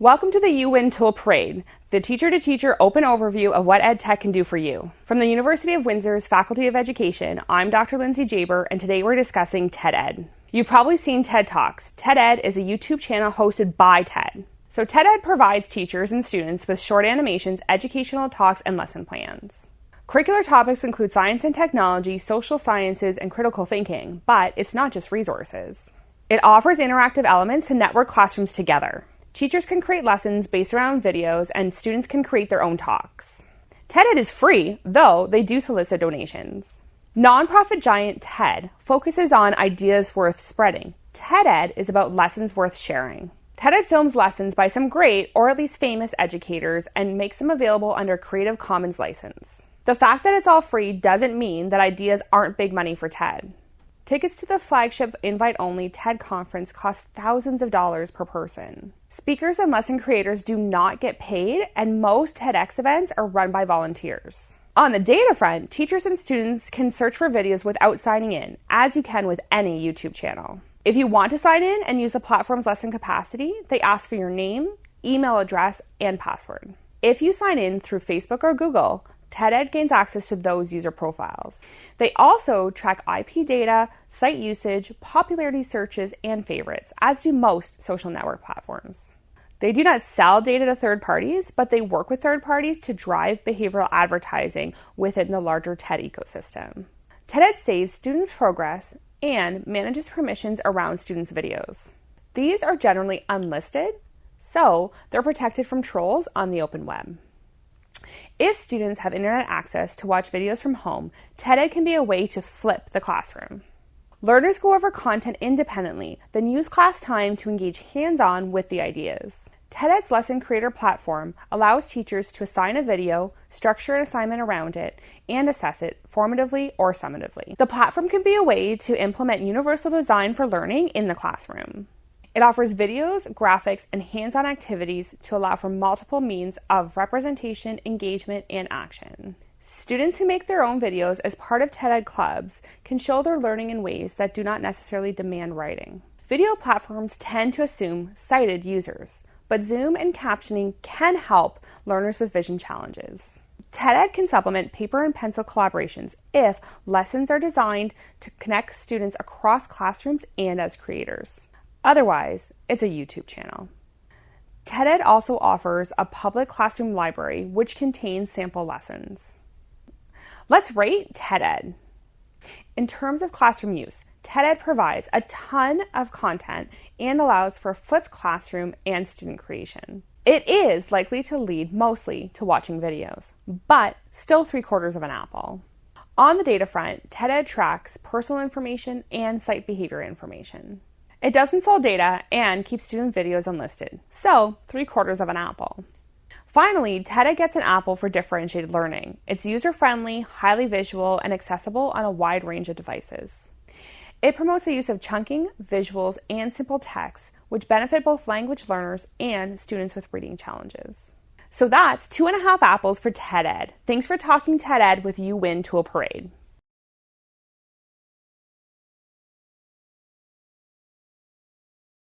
Welcome to the U Win Tool Parade, the teacher to teacher open overview of what EdTech can do for you. From the University of Windsor's Faculty of Education, I'm Dr. Lindsay Jaber, and today we're discussing TED-Ed. You've probably seen TED Talks. TED-Ed is a YouTube channel hosted by TED. So TED-Ed provides teachers and students with short animations, educational talks, and lesson plans. Curricular topics include science and technology, social sciences, and critical thinking, but it's not just resources. It offers interactive elements to network classrooms together. Teachers can create lessons based around videos, and students can create their own talks. TED-Ed is free, though they do solicit donations. Nonprofit giant TED focuses on ideas worth spreading. TED-Ed is about lessons worth sharing. TED-Ed films lessons by some great, or at least famous, educators and makes them available under Creative Commons license. The fact that it's all free doesn't mean that ideas aren't big money for TED. Tickets to the flagship invite only TED conference cost thousands of dollars per person. Speakers and lesson creators do not get paid, and most TEDx events are run by volunteers. On the data front, teachers and students can search for videos without signing in, as you can with any YouTube channel. If you want to sign in and use the platform's lesson capacity, they ask for your name, email address, and password. If you sign in through Facebook or Google, TED-Ed gains access to those user profiles. They also track IP data, site usage, popularity searches, and favorites, as do most social network platforms. They do not sell data to third parties, but they work with third parties to drive behavioral advertising within the larger TED ecosystem. TED-Ed saves student progress and manages permissions around students' videos. These are generally unlisted, so they're protected from trolls on the open web. If students have internet access to watch videos from home, TED-Ed can be a way to flip the classroom. Learners go over content independently, then use class time to engage hands-on with the ideas. TED-Ed's lesson creator platform allows teachers to assign a video, structure an assignment around it, and assess it formatively or summatively. The platform can be a way to implement universal design for learning in the classroom. It offers videos, graphics, and hands on activities to allow for multiple means of representation, engagement, and action. Students who make their own videos as part of TED-Ed clubs can show their learning in ways that do not necessarily demand writing. Video platforms tend to assume sighted users, but Zoom and captioning can help learners with vision challenges. TED-Ed can supplement paper and pencil collaborations if lessons are designed to connect students across classrooms and as creators. Otherwise, it's a YouTube channel. TED-Ed also offers a public classroom library which contains sample lessons. Let's rate TED-Ed. In terms of classroom use, TED-Ed provides a ton of content and allows for flipped classroom and student creation. It is likely to lead mostly to watching videos, but still three quarters of an apple. On the data front, TED-Ed tracks personal information and site behavior information. It doesn't sell data and keeps student videos unlisted, so three quarters of an apple. Finally, TED-Ed gets an apple for differentiated learning. It's user friendly, highly visual, and accessible on a wide range of devices. It promotes the use of chunking, visuals, and simple text, which benefit both language learners and students with reading challenges. So that's two and a half apples for TED-Ed. Thanks for talking TED-Ed with UWin Tool Parade.